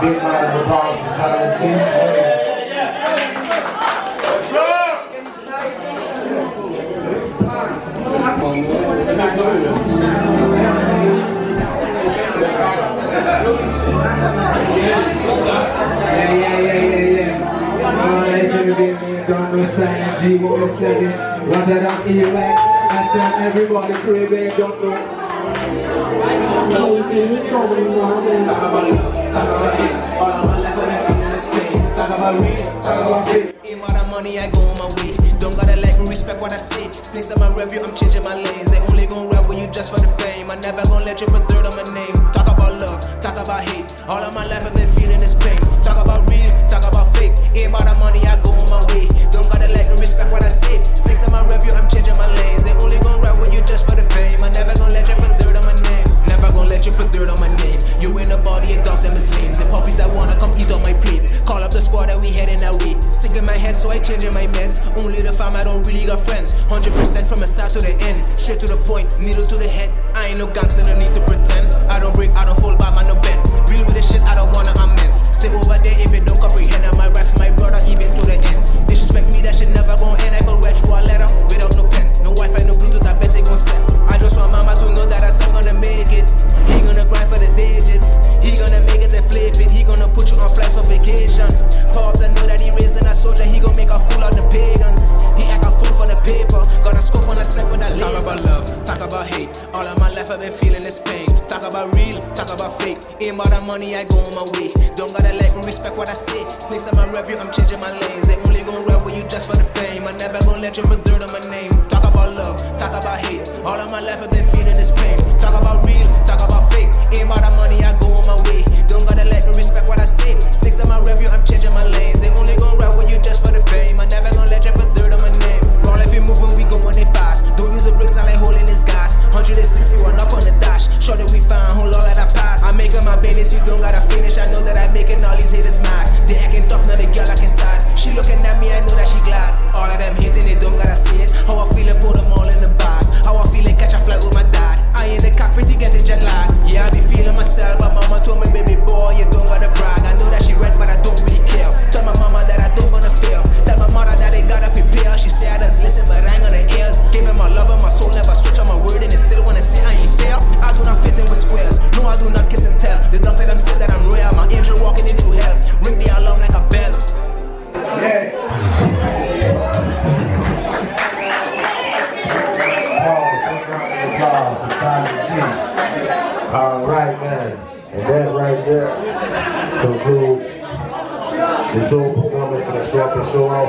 Big round of applause for Silent Team. Yeah, yeah, yeah, yeah, yeah. Alright, baby, baby, don't know Silent G, what we saying. What that up in your legs? I said everybody ain't don't know. Talk about love, I go on my way. Don't gotta like me, respect what I say. Snakes on my review, I'm changing my lanes. They only gon' rap with you just for the fame. I never gon' let you put dirt on my name. Talk about love, talk about hate. All of my life I've been feeling this pain. Talk about real, talk about fake. Aim out of money, I go on my way. Don't gotta like me, respect what I say. Snakes on my review, I'm changing my lanes. They only gon' rap with you just for the fame. I never gon' let you put dirt on my name. Never gon' let you put dirt on my name. You in the body of dogs and misnames. And puppies that wanna come eat on my plate. Call up the squad that we heading that way. So I changing my meds. Only the fam, I don't really got friends. 100% from the start to the end. Straight to the point, needle to the head. I ain't no gangster, no need to pretend. I don't break, I don't fall back, I no bend. Real with the shit, I don't wanna Pain. Talk about real, talk about fake. Aim out of money, I go on my way. Don't gotta let me respect what I say. Snakes on my review, I'm changing my lanes. They only gon' rap with you just for the fame. I never gon' let you put dirt on my name. Right there concludes the show performance for the show up and show off.